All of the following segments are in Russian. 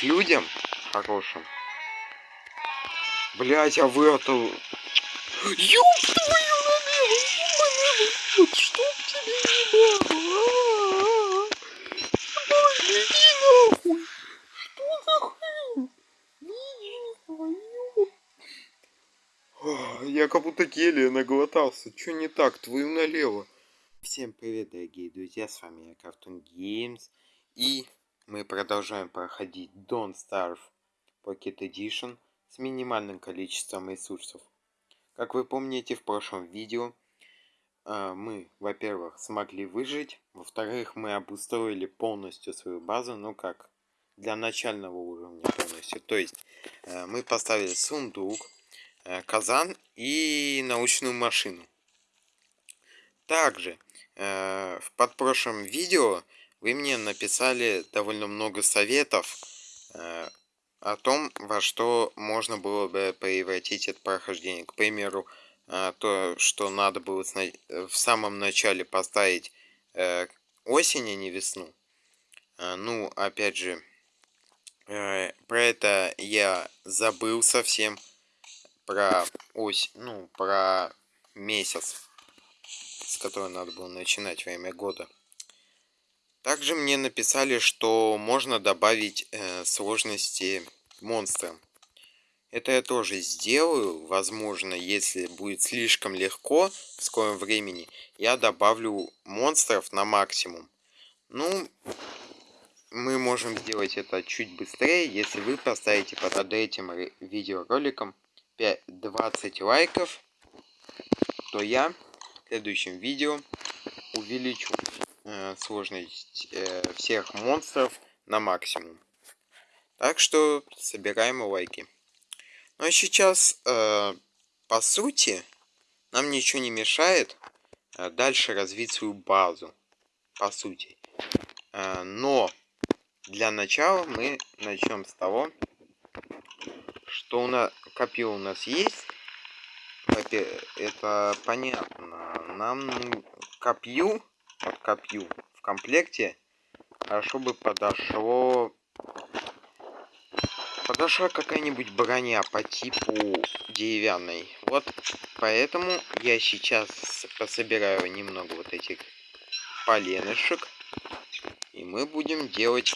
к людям хорошим. Блять, а вы это... Ёб твою налево, вот чтоб тебе не было. Боже, иди нахуй. Что за хрень? Я как будто гелия наглотался. Чё не так? Твою налево. Всем привет, дорогие друзья, с вами я, Cartoon Games. И мы продолжаем проходить Don't Starve Pocket Edition с минимальным количеством ресурсов. Как вы помните, в прошлом видео э, мы, во-первых, смогли выжить, во-вторых, мы обустроили полностью свою базу, ну как, для начального уровня полностью. То есть, э, мы поставили сундук, э, казан и научную машину. Также, в подпрошлом видео вы мне написали довольно много советов э, о том, во что можно было бы превратить это прохождение. К примеру, э, то, что надо было в самом начале поставить э, осень, а не весну. Э, ну, опять же, э, про это я забыл совсем. Про ось, ну, про месяц, с которого надо было начинать время года. Также мне написали, что можно добавить э, сложности монстрам. Это я тоже сделаю. Возможно, если будет слишком легко в скором времени, я добавлю монстров на максимум. Ну, мы можем сделать это чуть быстрее, если вы поставите под этим видеороликом 5, 20 лайков, то я в следующем видео увеличу сложность э, всех монстров на максимум. Так что собираем лайки. Ну а сейчас, э, по сути, нам ничего не мешает э, дальше развить свою базу. По сути. Э, но для начала мы начнем с того, что у нас копье у нас есть. Это понятно. Нам копью под копью в комплекте хорошо бы подошло подошла какая-нибудь броня по типу деревянной. Вот поэтому я сейчас пособираю немного вот этих поленышек и мы будем делать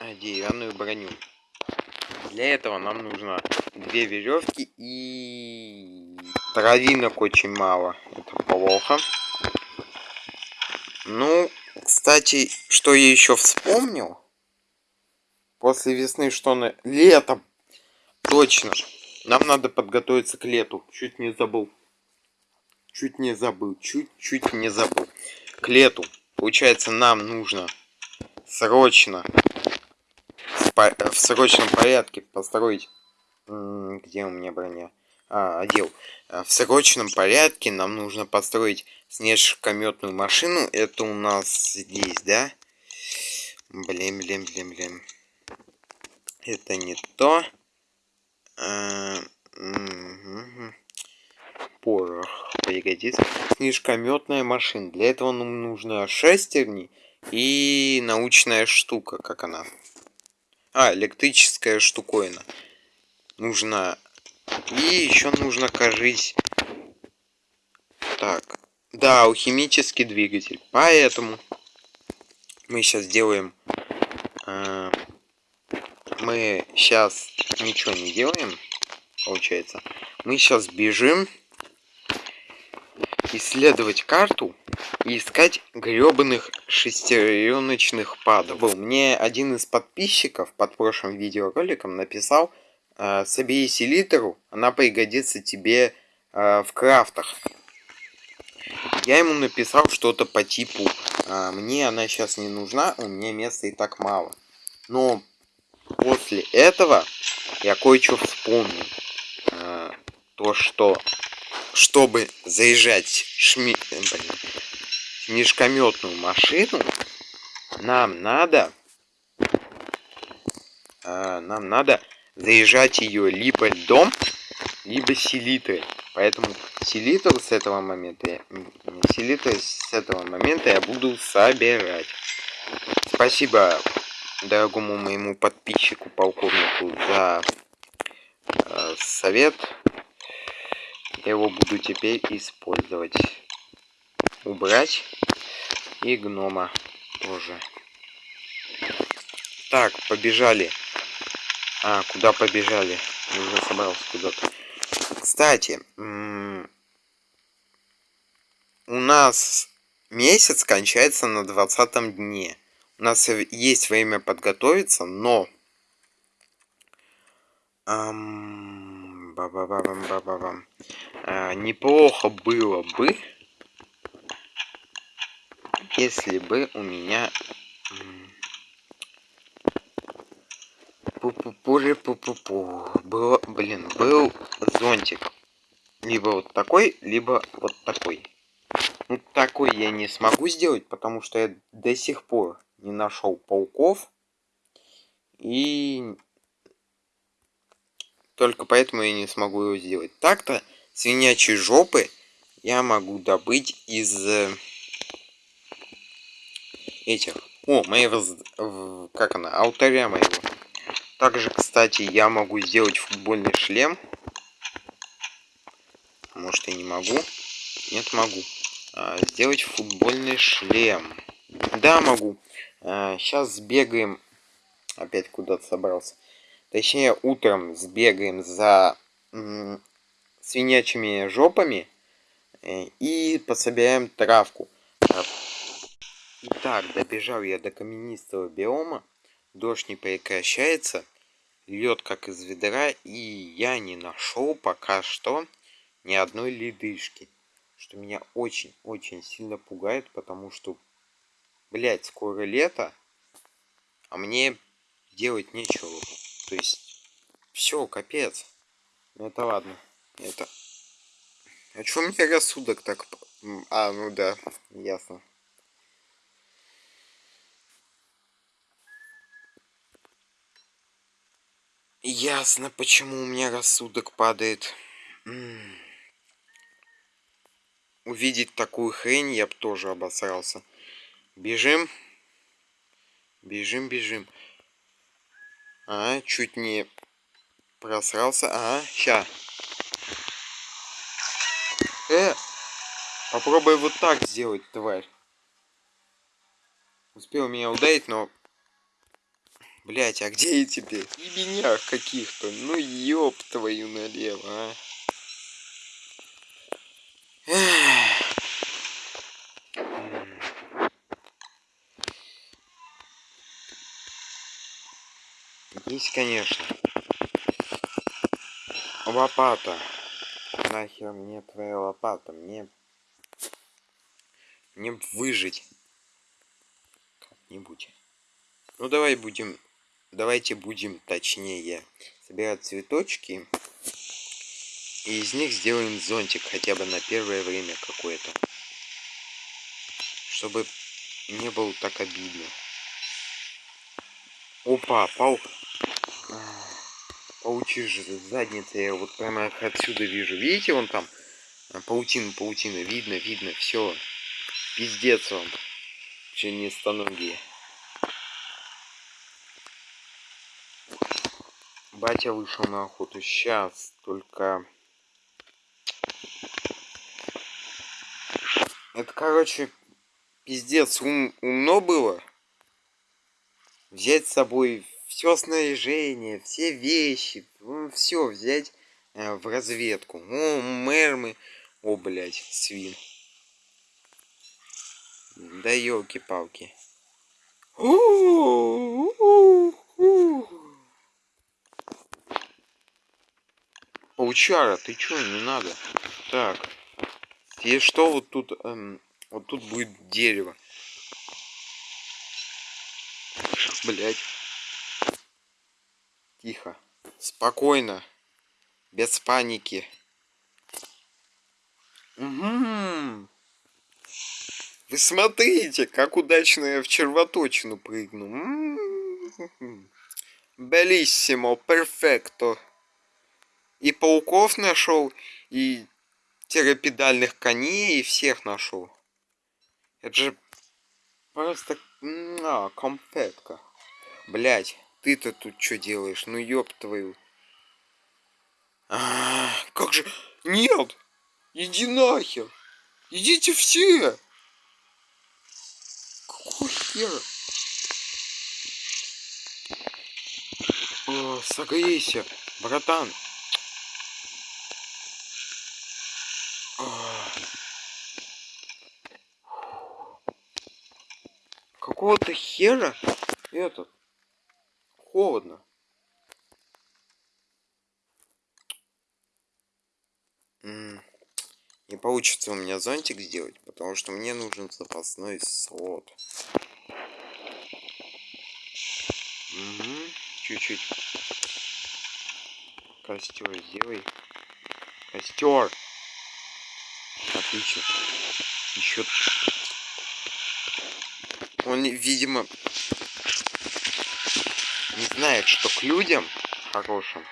а, деревянную броню. Для этого нам нужно две веревки и травинок очень мало. Это плохо ну, кстати, что я еще вспомнил? После весны что на... Летом! Точно! Нам надо подготовиться к лету. Чуть не забыл. Чуть не забыл. Чуть-чуть не забыл. К лету. Получается, нам нужно срочно в срочном порядке построить... Где у меня броня? А, одел. В срочном порядке нам нужно построить снежкометную машину. Это у нас здесь, да? Блин, блин, блин, блин. Это не то. А, угу. Порох пригодится. Снежкометная машина. Для этого нам нужно шестерни и научная штука, как она. А, электрическая штуковина. Нужно... И еще нужно, кажись... Так, да, алхимический двигатель. Поэтому мы сейчас делаем... Э, мы сейчас ничего не делаем, получается. Мы сейчас бежим исследовать карту и искать гребаных шестереночных падов. Мне один из подписчиков под прошлым видеороликом написал, собери селитру, она пригодится тебе э, в крафтах. Я ему написал что-то по типу, а, мне она сейчас не нужна, у меня места и так мало. Но после этого я кое-что вспомнил. А, то, что чтобы заезжать шми... Блин, снежкометную машину, нам надо а, нам надо заезжать ее либо льдом, либо селитрой. Поэтому селитру с этого момента, селитру с этого момента я буду собирать. Спасибо дорогому моему подписчику полковнику за э, совет. Я его буду теперь использовать. Убрать. И гнома тоже. Так, побежали. А, куда побежали? Я уже собрался куда-то. Кстати, у нас месяц кончается на двадцатом дне. У нас есть время подготовиться, но... Эм, ба -ба -ба -бам -ба -ба -бам. А, неплохо было бы, если бы у меня... Пу-пу-пури, пу-пу-пу. Был, блин, был зонтик. Либо вот такой, либо вот такой. Ну, такой я не смогу сделать, потому что я до сих пор не нашел пауков. И только поэтому я не смогу его сделать. Так-то свинячьи жопы я могу добыть из э, этих. О, моего... Как она? Алтаря моего. Также, кстати, я могу сделать футбольный шлем. Может, я не могу? Нет, могу. А, сделать футбольный шлем. Да, могу. А, сейчас сбегаем. Опять куда-то собрался. Точнее, утром сбегаем за свинячими жопами э, и пособираем травку. Итак, добежал я до каменистого биома. Дождь не прекращается. Лед как из ведра. И я не нашел пока что ни одной ледышки. Что меня очень-очень сильно пугает, потому что, блядь, скоро лето. А мне делать нечего. То есть, все, капец. Ну это ладно. Это... А чё у меня рассудок так... А, ну да, ясно. Ясно, почему у меня рассудок падает. Увидеть такую хрень я бы тоже обосрался. Бежим. Бежим, бежим. А, чуть не просрался. А, ща. Э, попробуй вот так сделать, тварь. Успел меня ударить, но Блять, а где я теперь? В ебенях каких-то. Ну ёб твою налево, а. Есть, конечно. Лопата. Нахер мне твоя лопата? Мне... Мне выжить. Как-нибудь. Ну давай будем давайте будем точнее. Собирать цветочки и из них сделаем зонтик хотя бы на первое время какое-то чтобы не было так обидно. Опа пау паучишь задница я вот прямо отсюда вижу. Видите вон там паутина паутина видно видно все пиздец вам членистоногие Батя вышел на охоту. Сейчас только... Это, короче, пиздец ум, умно было. Взять с собой все снаряжение, все вещи, ну, все взять э, в разведку. О, мермы. О, блядь, свин. Да елки-палки. Паучара, ты чё, не надо? Так. И что вот тут... Эм, вот тут будет дерево. Блять. Тихо. Спокойно. Без паники. Угу. Вы смотрите, как удачно я в червоточину прыгну. Белиссимо, перфекто и пауков нашел, и терапедальных коней, и всех нашел. Это же просто а, компетка. Блять, ты-то тут что делаешь? Ну ёб твою. А, как же... Нет! Иди нахер! Идите все! Какого хера? О, согрейся, братан. Какого-то хера этот холодно. Не получится у меня зонтик сделать, потому что мне нужен запасной слот. Угу. Чуть-чуть. Костер сделай. Костер. Отлично. Еще. Он, видимо, не знает, что к людям хорошим.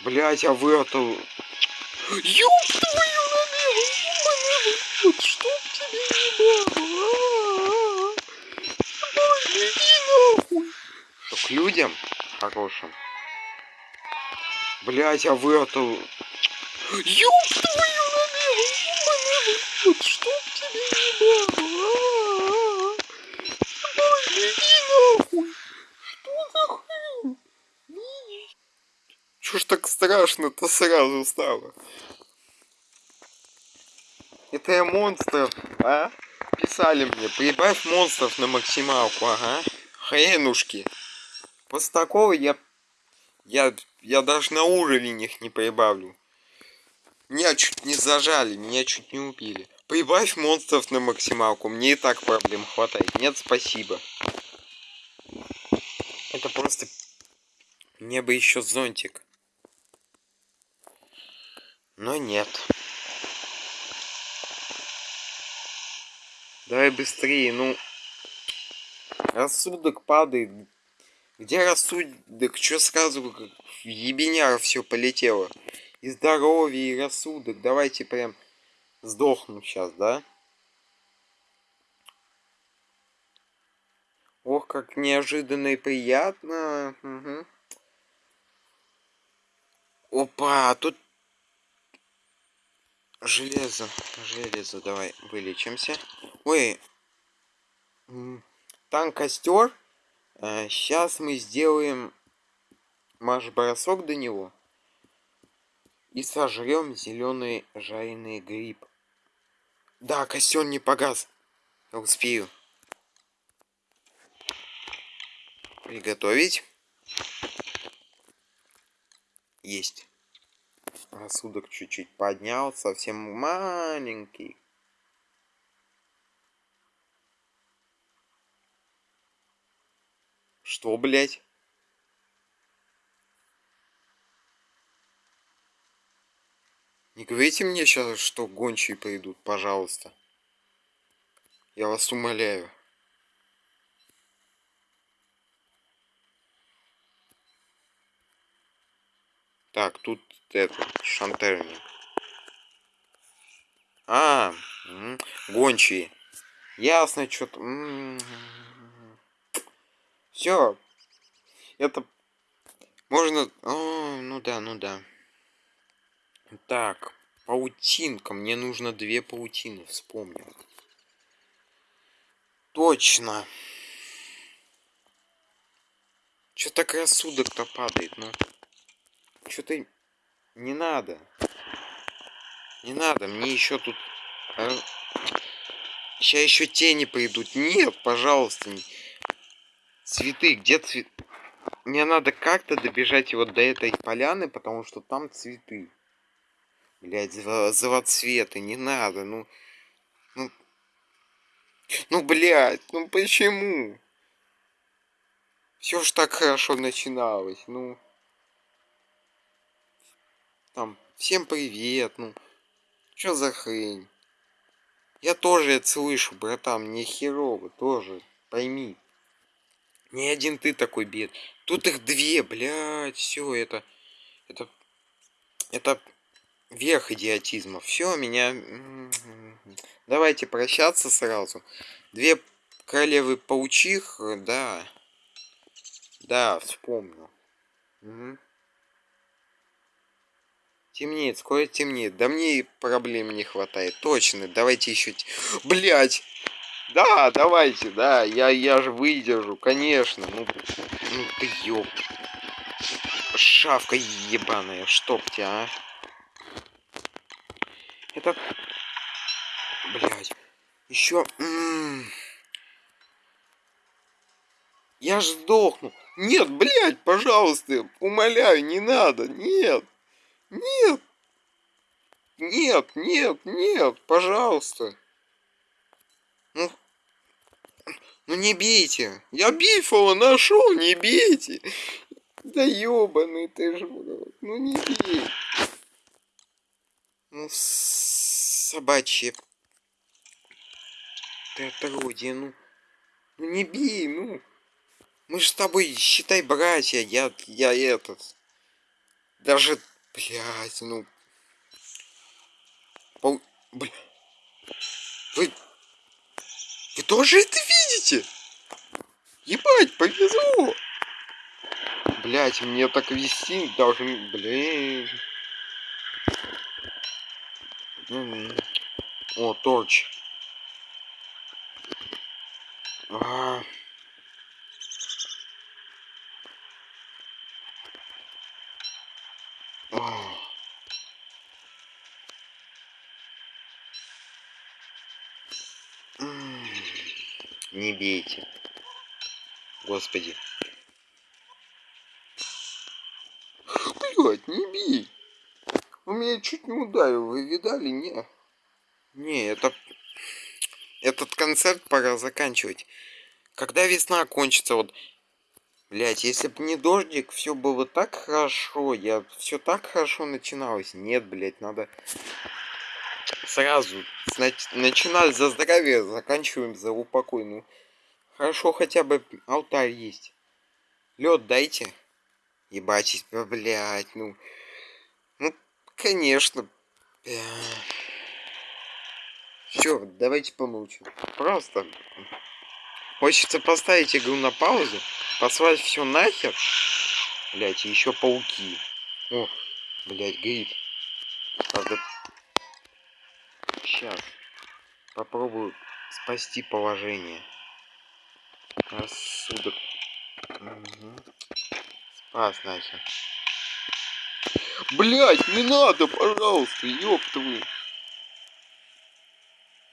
Блять, а вы это... Ёб твою налево, вот чтоб тебе не было. Ой, иди нахуй. Что к людям хорошим. Блять, а вы это... Ёб твою налево, вот чтоб тебе не было. Ой, иди нахуй. Чё ж так страшно-то сразу стало? Это я монстров, а? Писали мне, прибавь монстров на максималку, ага. Хренушки. После такого я... Я, я даже на уровень их не прибавлю. Меня чуть не зажали, меня чуть не убили. Прибавь монстров на максималку, мне и так проблем хватает. Нет, спасибо. Это просто... Мне бы еще зонтик. Но нет. Давай быстрее, ну. Рассудок падает. Где рассудок? Что сразу в ебеняра все полетело? И здоровье, и рассудок. Давайте прям сдохну сейчас, да? Ох, как неожиданно и приятно. Угу. Опа, тут Железо, железо, давай вылечимся. Ой, там костер. Сейчас мы сделаем марш-бросок до него. И сожрем зеленый жареный гриб. Да, костер не погас. Я успею. Приготовить. Есть. Рассудок чуть-чуть поднял, совсем маленький. Что, блядь? Не говорите мне сейчас, что гончие пойдут, пожалуйста. Я вас умоляю. Так, тут это, шантерник. А, гончие. Ясно, что-то... Все. Это... Можно... О, ну да, ну да. Так, паутинка. Мне нужно две паутины, вспомнил. Точно. Что так рассудок-то падает, ну? Что ты... Не надо. Не надо, мне еще тут... Сейчас еще тени пойдут. Нет, пожалуйста. Цветы, где цвет? Мне надо как-то добежать вот до этой поляны, потому что там цветы. Блять, завоцветы, не надо, ну... Ну, ну блядь, ну почему? Все ж так хорошо начиналось, ну... Там, всем привет, ну. Что за хрень? Я тоже это слышу, братан, мне херово, тоже, пойми. Не один ты такой бед. Тут их две, блядь, все это... Это... Это верх идиотизма. Все, меня... Давайте прощаться сразу. Две королевы паучих, да. Да, вспомнил. Угу. Темнеет, скоро темнеет. Да мне проблем не хватает. Точно, давайте еще... Блять! Да, давайте, да, я, я же выдержу, конечно. Ну, ну ты ёб. Шавка ебаная, чтоб тебя, а. Это... Блять. Еще... Я ж сдохну. Нет, блядь, пожалуйста, умоляю, не надо. Нет. Нет. Нет, нет, нет, пожалуйста. Ну, ну не бейте. Я бифова нашел, не бейте. Да ёбаный ты ж, ну не бей. Ну, собачье. Ты отродье, ну. Ну не бей, ну. Мы же с тобой, считай, братья, я, я этот. Даже, блядь, ну. Пол... Бля. Вы... Вы тоже это видите? Ебать, повезло. Блять, мне так вести должен... Блин. О, торч. А. Не бейте. Господи. Блять, не бей. Он меня чуть не ударил, вы видали? Не. Не, это... Этот концерт пора заканчивать. Когда весна кончится, вот... Блять, если бы не дождик, все было так хорошо. Я все так хорошо начиналось. Нет, блять, надо сразу начинали за здоровье, заканчиваем за упокой. Хорошо, хотя бы алтарь есть. Лед дайте. Ебать, блядь, ну... Ну, конечно. Все, давайте помолчим. Просто. Хочется поставить игру на паузу, послать все нахер. Блять, еще пауки. О, блять, гриб. Правда, Сейчас. Попробую спасти положение. Рассудок. Угу. Спас нахер. Блять, не надо, пожалуйста, ёб твою.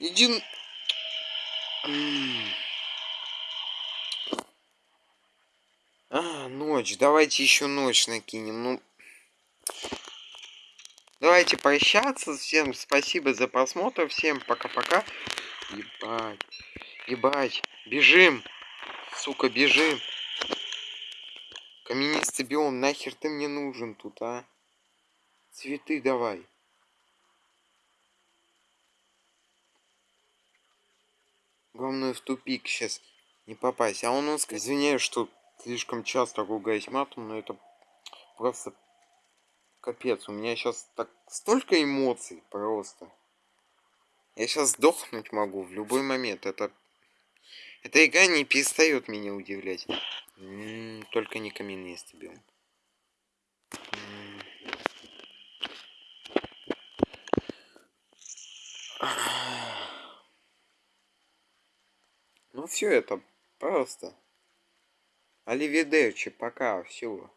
Иди... А, ночь. Давайте еще ночь накинем. Ну, Давайте прощаться. Всем спасибо за просмотр. Всем пока-пока. Ебать. Ебать. Бежим. Сука, бежим. Каменистый биом, нахер ты мне нужен тут, а? Цветы давай. Главное в тупик сейчас не попасть. А он, он извиняюсь, что слишком часто ругаюсь матом, но это просто Капец, у меня сейчас так столько эмоций просто. Я сейчас сдохнуть могу в любой момент. Это... Эта игра не перестает меня удивлять. М -м, только не каменистый биом. Ну все это просто. Оливидерчи, пока, все.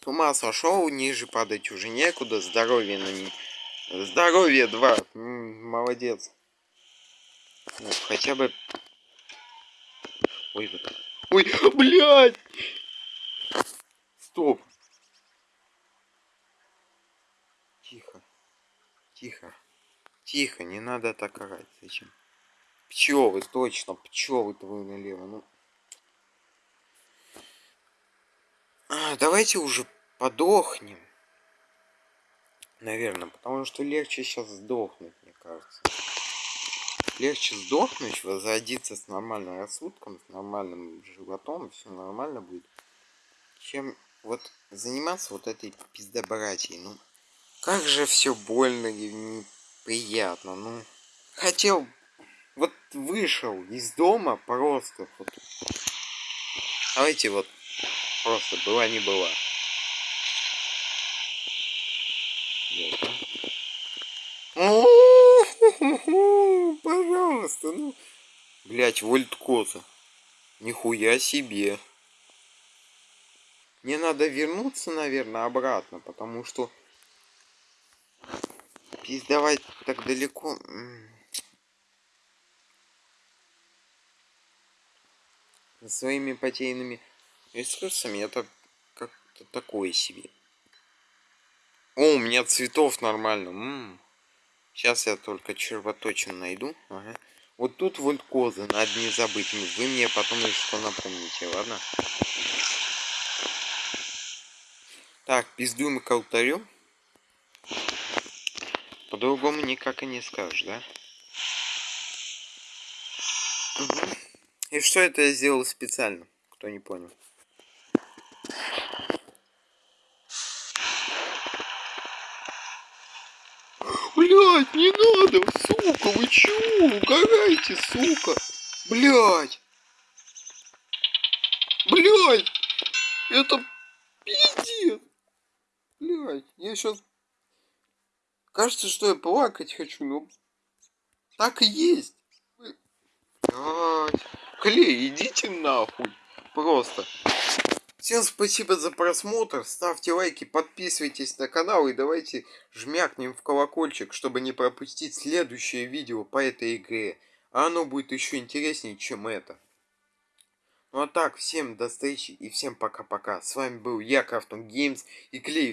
С ума сошел, ниже падать уже некуда, здоровье на ней. Здоровье 2. М -м, молодец. Ну, хотя бы... Ой, ой, блядь! Стоп. Тихо. Тихо. Тихо, не надо так орать. Зачем? Пчелы, точно, пчелы твои налево. Ну. А, давайте уже подохнем. Наверное, потому что легче сейчас сдохнуть, мне кажется. Легче сдохнуть, возродиться с нормальным рассудком, с нормальным животом, все нормально будет. Чем вот заниматься вот этой пиздобратьей. Ну, как же все больно и неприятно. Ну, хотел, вот вышел из дома просто. Вот, Давайте вот просто была не была. Пожалуйста, ну. Блять, вольткоза. Нихуя себе. Мне надо вернуться, наверное, обратно, потому что пиздавать так далеко. Своими потерянными ресурсами это как-то такое себе. О, у меня цветов нормально. М -м. Сейчас я только червоточин найду. Ага. Вот тут вольткозы, надо не забыть. Вы мне потом что напомните, ладно? Так, пиздуем к алтарю. По-другому никак и не скажешь, да? Угу. И что это я сделал специально? Кто не понял. Блять, надо, сука, вы чего? Угораете, сука. Блять. Блять. Это пиздец. Блять, я сейчас... Кажется, что я плакать хочу, но... Так и есть. Блять. Клей, идите нахуй. Просто. Всем спасибо за просмотр, ставьте лайки, подписывайтесь на канал и давайте жмякнем в колокольчик, чтобы не пропустить следующее видео по этой игре. А оно будет еще интереснее, чем это. Ну а так, всем до встречи и всем пока-пока. С вами был я, Krafton Games и Клей.